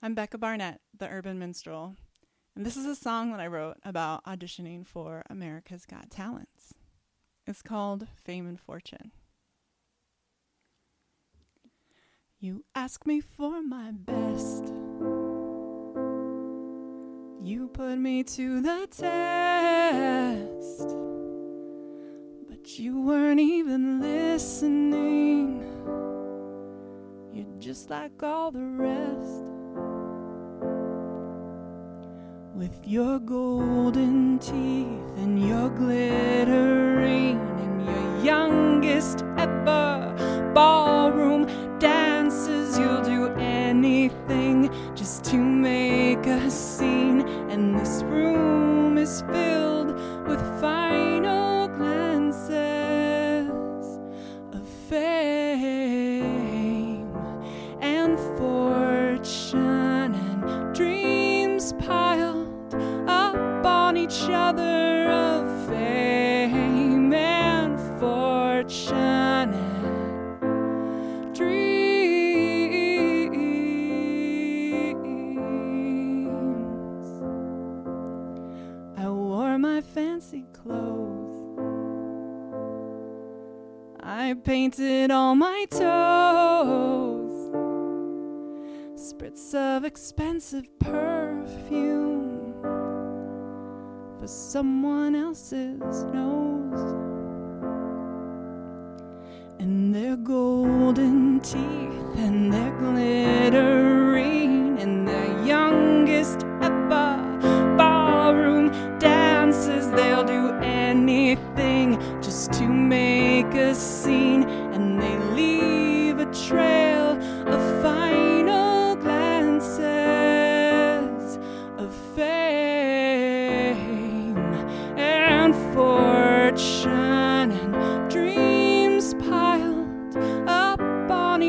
I'm Becca Barnett, the urban minstrel, and this is a song that I wrote about auditioning for America's Got Talents. It's called Fame and Fortune. You ask me for my best. You put me to the test. But you weren't even listening. You're just like all the rest. With your golden teeth and your glittering and your youngest ever ballroom dances, you'll do anything just to make a scene. And this room is filled with final glances of fame each other of fame and fortune and dreams. I wore my fancy clothes. I painted all my toes. Spritz of expensive perfume for someone else's nose. And their golden teeth and their glittering and their youngest ever ballroom dances. They'll do anything just to make a scene, and they leave a trail of final glances of fame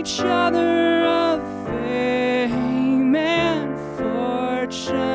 each other of fame and fortune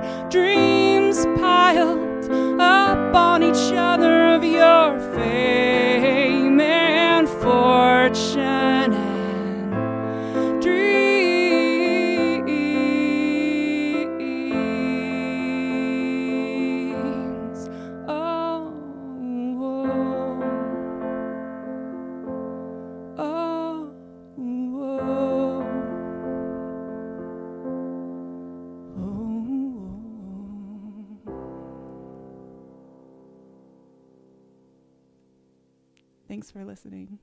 fortune, Thanks for listening.